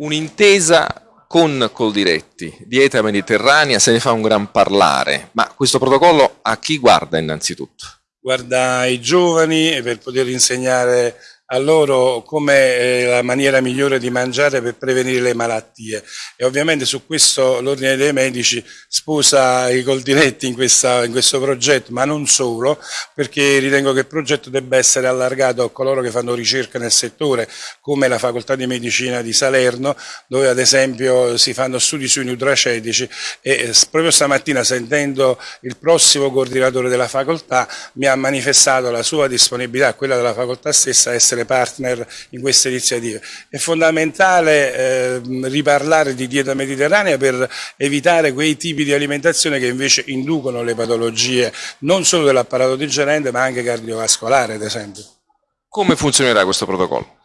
Un'intesa con Coldiretti, dieta mediterranea, se ne fa un gran parlare, ma questo protocollo a chi guarda innanzitutto? Guarda i giovani per poter insegnare a loro come è la maniera migliore di mangiare per prevenire le malattie. E ovviamente su questo l'Ordine dei Medici sposa i coldiretti in, questa, in questo progetto, ma non solo, perché ritengo che il progetto debba essere allargato a coloro che fanno ricerca nel settore, come la Facoltà di Medicina di Salerno, dove ad esempio si fanno studi sui nutracetici e proprio stamattina sentendo il prossimo coordinatore della facoltà mi ha manifestato la sua disponibilità, quella della facoltà stessa, a essere essere partner in queste iniziative. È fondamentale eh, riparlare di dieta mediterranea per evitare quei tipi di alimentazione che invece inducono le patologie non solo dell'apparato digerente ma anche cardiovascolare ad esempio. Come funzionerà questo protocollo?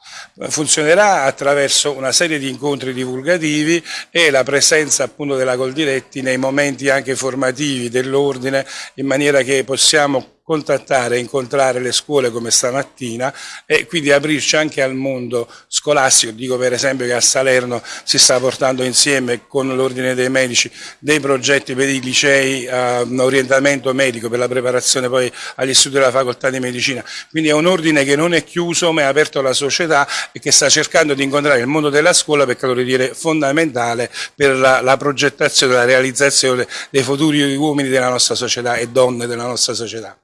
funzionerà attraverso una serie di incontri divulgativi e la presenza appunto della Coldiretti nei momenti anche formativi dell'ordine in maniera che possiamo contattare e incontrare le scuole come stamattina e quindi aprirci anche al mondo scolastico. Dico per esempio che a Salerno si sta portando insieme con l'Ordine dei Medici dei progetti per i licei a uh, orientamento medico per la preparazione poi agli studi della facoltà di medicina. Quindi è un ordine che non è chiuso ma è aperto alla società e che sta cercando di incontrare il mondo della scuola perché lo dire fondamentale per la, la progettazione la realizzazione dei futuri uomini della nostra società e donne della nostra società.